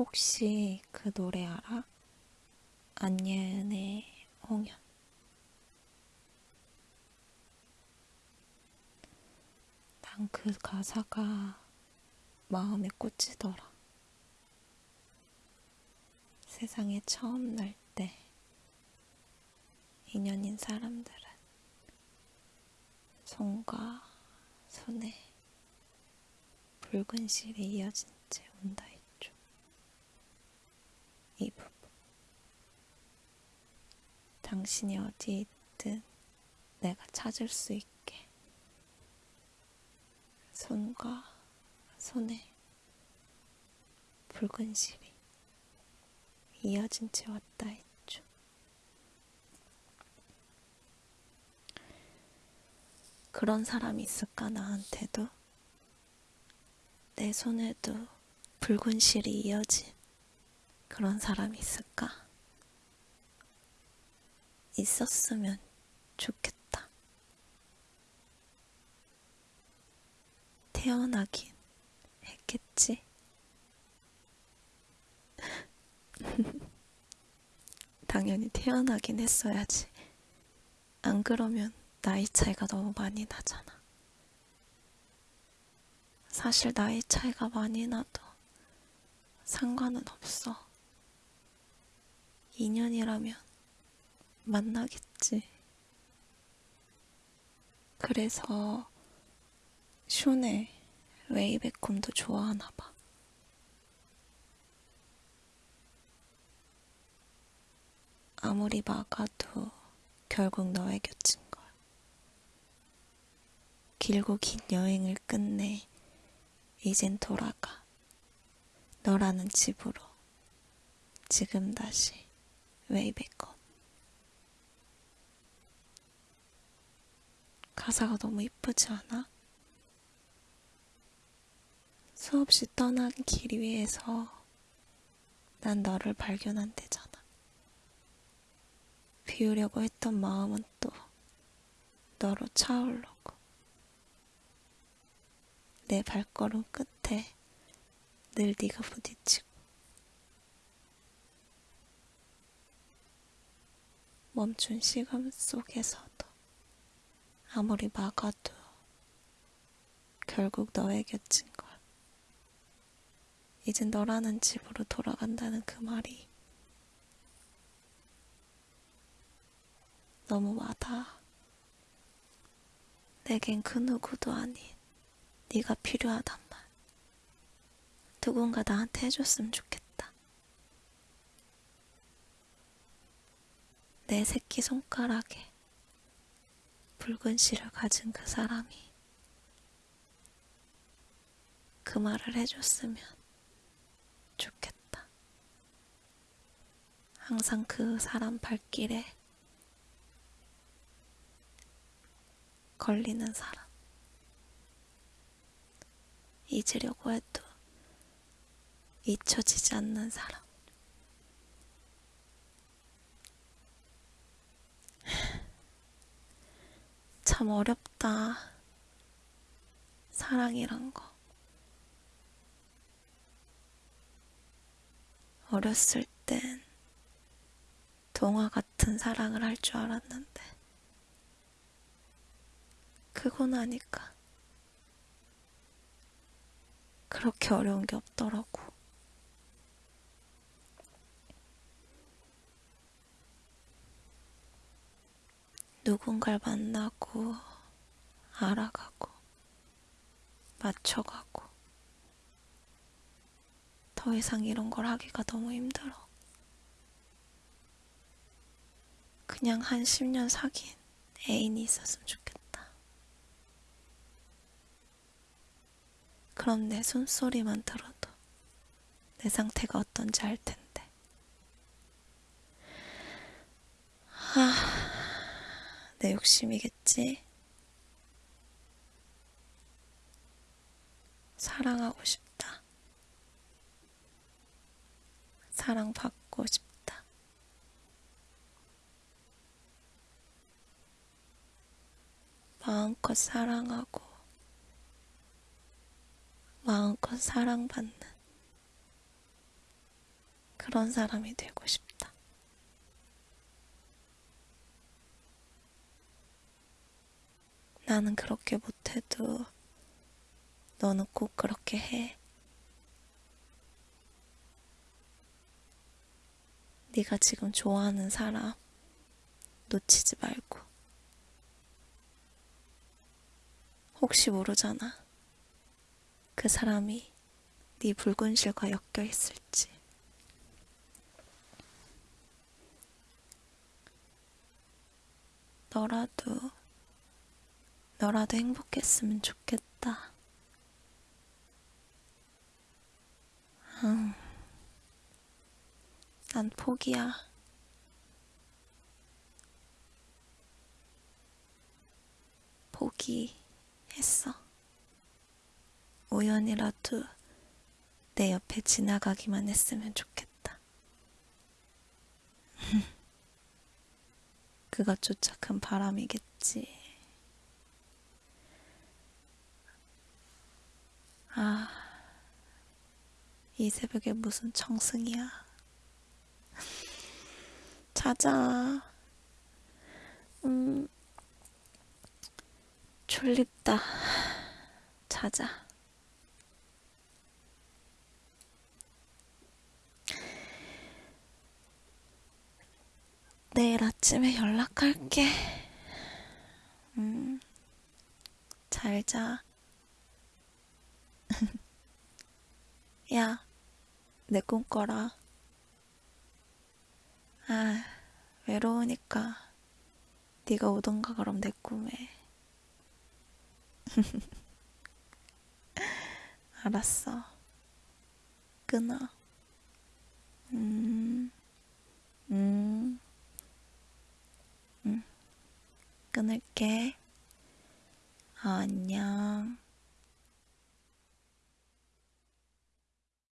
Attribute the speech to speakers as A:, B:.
A: 혹시 그 노래 알아? 안예은의 홍연. 난 그 가사가 마음에 꽂히더라. 세상에 처음 날 때 인연인 사람들은 손과 손에 붉은 실이 이어진 채 온다 했죠. 이 부분. 당신이 어디 있든 내가 찾을 수 있게 손과 손에 붉은 실이 이어진 채 왔다 했죠. 그런 사람이 있을까 나한테도 내 손에도 붉은 실이 이어진 그런 사람이 있을까? 있었으면 좋겠다. 태어나긴 했겠지? 당연히 태어나긴 했어야지. 안 그러면 나이 차이가 너무 많이 나잖아. 사실 나이 차이가 많이 나도 상관은 없어. 인연이라면 만나겠지. 그래서 슌의 웨이백홈도 좋아하나 봐. 아무리 막아도 결국 너의 곁인 걸. 길고 긴 여행을 끝내 이젠 돌아가. 너라는 집으로. 지금 다시 웨이백홈. 가사가 너무 이쁘지 않아? 수없이 떠난 길 위에서 난 너를 발견한 데잖아. 비우려고 했던 마음은 또 너로 차오르고 내 발걸음 끝에 늘 네가 부딪히고 멈춘 시간 속에서도 아무리 막아도 결국 너의 곁인 걸. 이젠 너라는 집으로 돌아간다는 그 말이 너무 와닿아. 내겐 그 누구도 아닌 네가 필요하단 말. 누군가 나한테 해줬으면 좋겠다. 내 새끼 손가락에 붉은 실을 가진 그 사람이 그 말을 해줬으면 좋겠다. 항상 그 사람 발길에 걸리는 사람. 잊으려고 해도 잊혀지지 않는 사람. 참 어렵다. 사랑이란 거. 어렸을 땐 동화 같은 사랑을 할 줄 알았는데, 크고 나니까 그렇게 어려운 게 없더라고. 누군가를 만나고, 알아가고, 맞춰가고, 더 이상 이런 걸 하기가 너무 힘들어. 그냥 한 10년 사귄 애인이 있었으면 좋겠다. 그럼 내 숨소리만 들어도 내 상태가 어떤지 알 텐데. 아, 내 욕심이겠지? 사랑하고 싶다. 사랑받고 싶다. 마음껏 사랑하고, 마음껏 사랑받는 그런 사람이 되고 싶다. 나는 그렇게 못해도 너는 꼭 그렇게 해. 네가 지금 좋아하는 사람 놓치지 말고. 혹시 모르잖아. 그 사람이 네 붉은 실과 엮여 있을지. 너라도, 너라도 행복했으면 좋겠다. 음, 난 포기야. 포기했어. 우연이라도 내 옆에 지나가기만 했으면 좋겠다. 그것조차 큰 바람이겠지. 아, 이 새벽에 무슨 청승이야. 자자. 음, 졸립다. 자자. 내일 아침에 연락할게. 음, 잘 자. 야, 내 꿈 꿔라. 아, 외로우니까 네가 오던가 그럼 내 꿈에. 알았어. 끊어. 음, 음, 음. 끊을게. 어, 안녕.